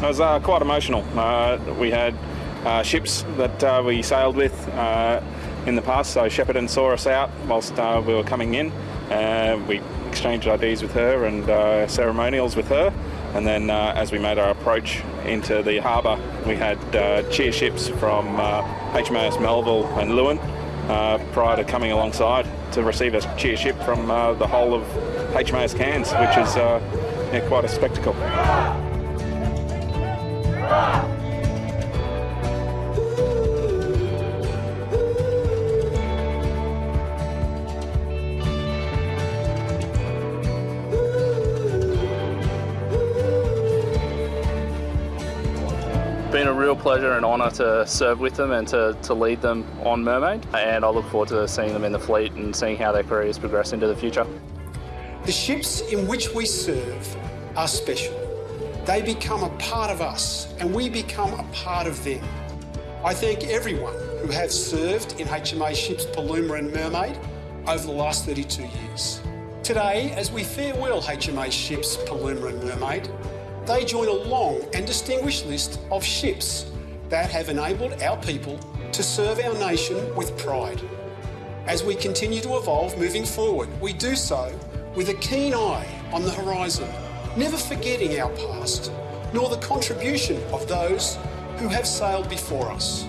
It was uh, quite emotional. Uh, we had uh, ships that uh, we sailed with uh, in the past, so Shepparton saw us out whilst uh, we were coming in. We exchanged IDs with her and ceremonials with her. And then as we made our approach into the harbour, we had cheer ships from HMAS Melville and Leeuwin prior to coming alongside to receive a cheer ship from the whole of HMAS Cairns, which is yeah, quite a spectacle. Been a real pleasure and honour to serve with them and to, to lead them on Mermaid. And I look forward to seeing them in the fleet and seeing how their careers progress into the future. The ships in which we serve are special. They become a part of us and we become a part of them. I thank everyone who has served in HMA ships Paluma and Mermaid over the last 32 years. Today, as we farewell HMA ships Paluma and Mermaid, they join a long and distinguished list of ships that have enabled our people to serve our nation with pride. As we continue to evolve moving forward, we do so with a keen eye on the horizon, never forgetting our past, nor the contribution of those who have sailed before us.